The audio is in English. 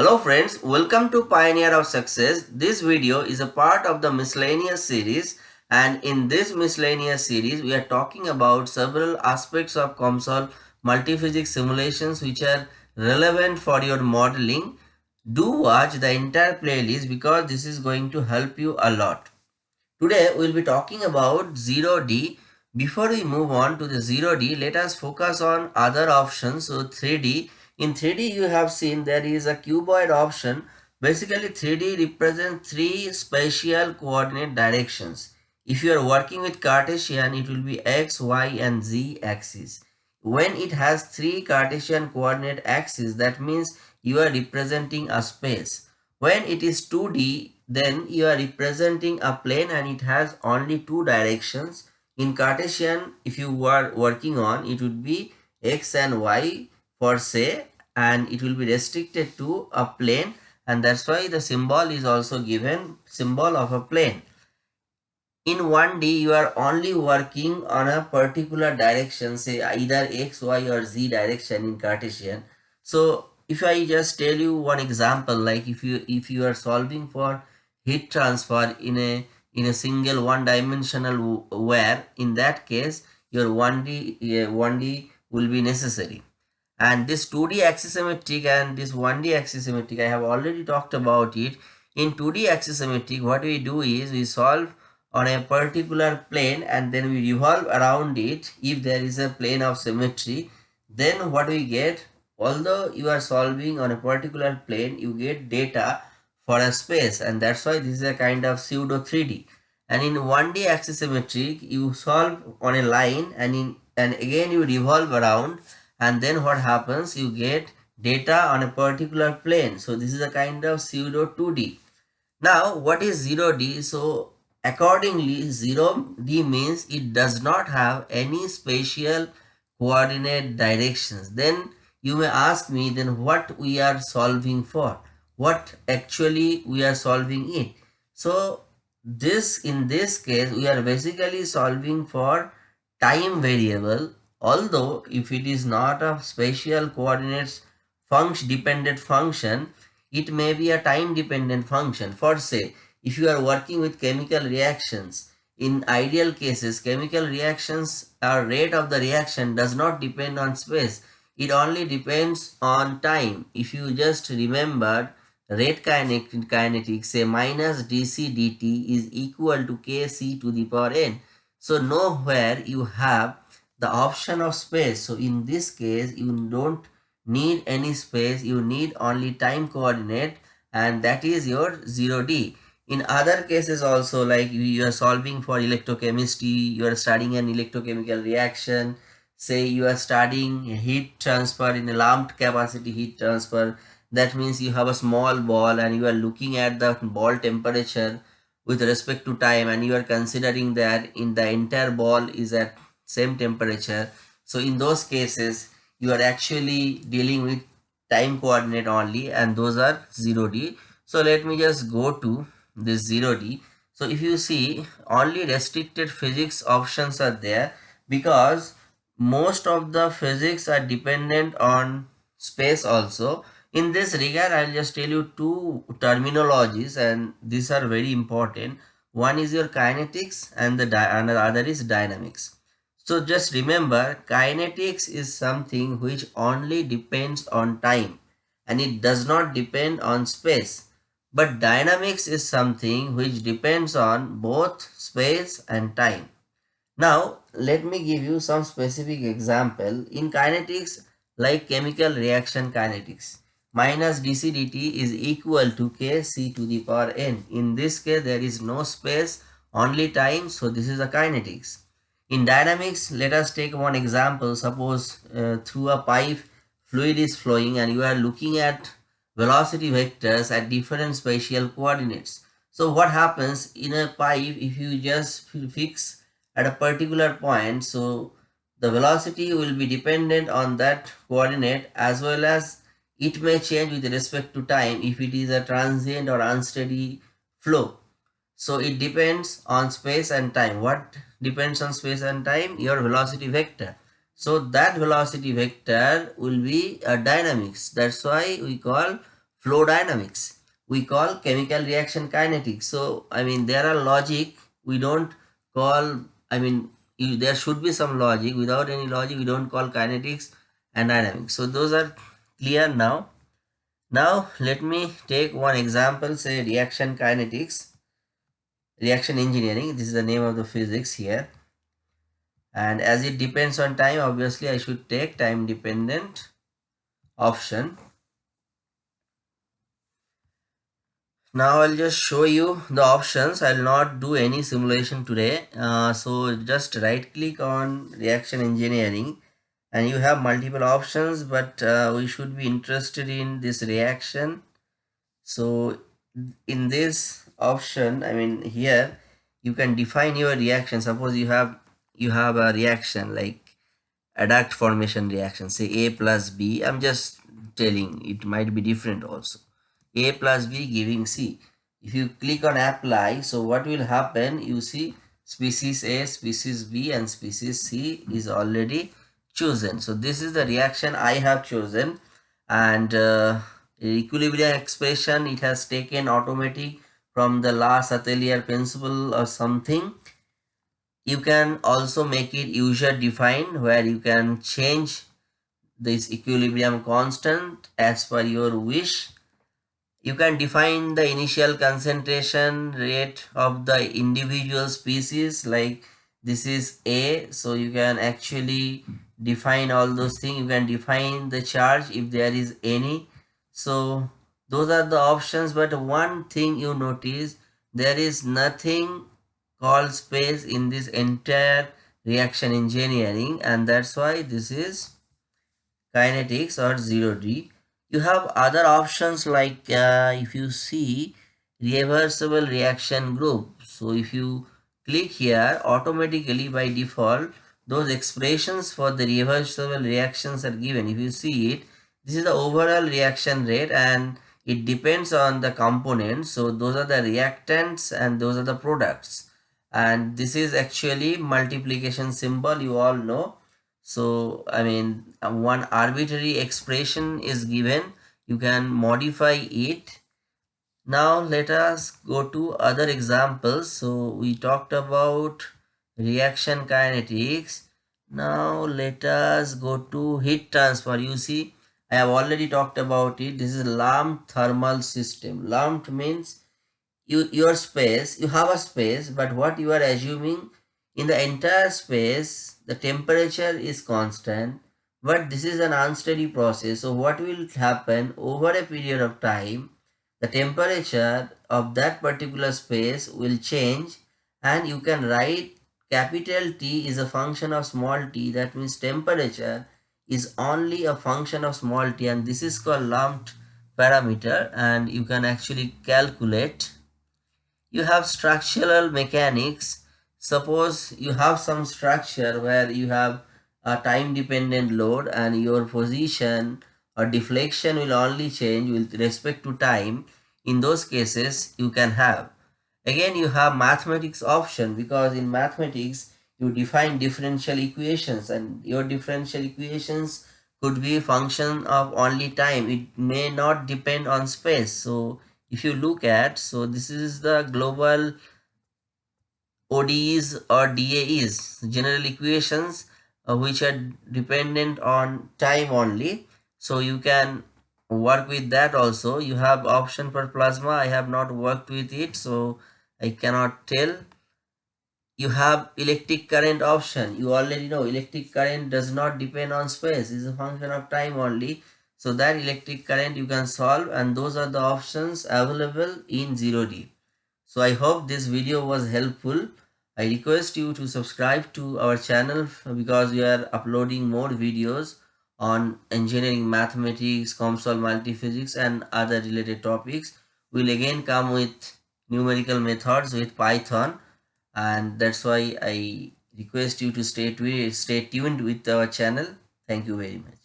Hello friends, welcome to Pioneer of Success. This video is a part of the miscellaneous series and in this miscellaneous series we are talking about several aspects of COMSOL multiphysics simulations which are relevant for your modeling. Do watch the entire playlist because this is going to help you a lot. Today we will be talking about 0D. Before we move on to the 0D, let us focus on other options. So 3D in 3D, you have seen there is a cuboid option. Basically, 3D represents three spatial coordinate directions. If you are working with Cartesian, it will be x, y and z axis. When it has three Cartesian coordinate axes, that means you are representing a space. When it is 2D, then you are representing a plane and it has only two directions. In Cartesian, if you are working on, it would be x and y for say and it will be restricted to a plane and that's why the symbol is also given symbol of a plane. In 1D you are only working on a particular direction say either x, y or z direction in Cartesian. So if I just tell you one example like if you if you are solving for heat transfer in a in a single one dimensional where in that case your 1D 1D will be necessary and this 2d axisymmetric and this 1d axisymmetric i have already talked about it. In 2d axisymmetric what we do is we solve on a particular plane and then we revolve around it. If there is a plane of symmetry then what we get? Although you are solving on a particular plane you get data for a space and that's why this is a kind of pseudo 3d and in 1d axisymmetric you solve on a line and in and again you revolve around and then what happens? You get data on a particular plane. So this is a kind of pseudo 2d now what is 0d so accordingly 0d means it does not have any spatial coordinate directions. Then you may ask me then what we are solving for? What actually we are solving it? So this in this case we are basically solving for time variable Although if it is not a spatial coordinates function dependent function, it may be a time dependent function. For say, if you are working with chemical reactions, in ideal cases, chemical reactions or rate of the reaction does not depend on space. It only depends on time. If you just remember rate kinetic, kinetics, say minus dc dt is equal to kc to the power n. So nowhere you have the option of space. So in this case, you don't need any space. You need only time coordinate and that is your 0D. In other cases also like you are solving for electrochemistry, you are studying an electrochemical reaction, say you are studying heat transfer in a lumped capacity heat transfer, that means you have a small ball and you are looking at the ball temperature with respect to time and you are considering that in the entire ball is at same temperature. So in those cases you are actually dealing with time coordinate only and those are 0d so let me just go to this 0d so if you see only restricted physics options are there because most of the physics are dependent on space also. In this regard i'll just tell you two terminologies and these are very important. One is your kinetics and the and the other is dynamics so just remember kinetics is something which only depends on time and it does not depend on space. But dynamics is something which depends on both space and time. Now let me give you some specific example. In kinetics like chemical reaction kinetics minus dc dt is equal to k c to the power n. In this case there is no space only time so this is a kinetics. In dynamics, let us take one example. Suppose uh, through a pipe, fluid is flowing and you are looking at velocity vectors at different spatial coordinates. So what happens in a pipe if you just fix at a particular point, so the velocity will be dependent on that coordinate as well as it may change with respect to time if it is a transient or unsteady flow. So it depends on space and time. What depends on space and time? Your velocity vector. So that velocity vector will be a dynamics. That's why we call flow dynamics. We call chemical reaction kinetics. So, I mean, there are logic. We don't call, I mean, there should be some logic. Without any logic, we don't call kinetics and dynamics. So, those are clear now. Now, let me take one example, say reaction kinetics, reaction engineering. This is the name of the physics here. And as it depends on time, obviously I should take time dependent option now I'll just show you the options I'll not do any simulation today uh, so just right click on reaction engineering and you have multiple options but uh, we should be interested in this reaction so in this option I mean here you can define your reaction. Suppose you have you have a reaction like adduct formation reaction. Say A plus B I'm just telling it might be different also. A plus b giving c. If you click on apply so what will happen? You see species a species b and species c is already chosen. So this is the reaction i have chosen and uh, equilibrium expression it has taken automatic from the Le Chatelier principle or something you can also make it user defined where you can change this equilibrium constant as per your wish you can define the initial concentration rate of the individual species like this is A. So you can actually define all those things. You can define the charge if there is any. So those are the options. But one thing you notice, there is nothing called space in this entire reaction engineering and that's why this is kinetics or 0D you have other options like uh, if you see reversible reaction group so if you click here automatically by default those expressions for the reversible reactions are given if you see it this is the overall reaction rate and it depends on the components. So those are the reactants and those are the products. And this is actually multiplication symbol you all know. So i mean one arbitrary expression is given. You can modify it. Now let us go to other examples. So we talked about reaction kinetics. Now let us go to heat transfer. You see i have already talked about it this is lumped thermal system lumped means you your space you have a space but what you are assuming in the entire space, the temperature is constant, but this is an unsteady process. So what will happen over a period of time, the temperature of that particular space will change and you can write capital T is a function of small t. That means temperature is only a function of small t and this is called lumped parameter and you can actually calculate. You have structural mechanics. Suppose you have some structure where you have a time dependent load and your position or deflection will only change with respect to time. In those cases you can have. Again you have mathematics option because in mathematics you define differential equations and your differential equations could be function of only time it may not depend on space so if you look at so this is the global ODEs or DAEs, general equations uh, which are dependent on time only. So you can work with that also. You have option for plasma. I have not worked with it, so I cannot tell. You have electric current option. You already know electric current does not depend on space. It's a function of time only. So that electric current you can solve and those are the options available in 0D. So I hope this video was helpful. I request you to subscribe to our channel because we are uploading more videos on engineering mathematics, COMSOL multiphysics and other related topics. We'll again come with numerical methods with Python and that's why I request you to stay, stay tuned with our channel. Thank you very much.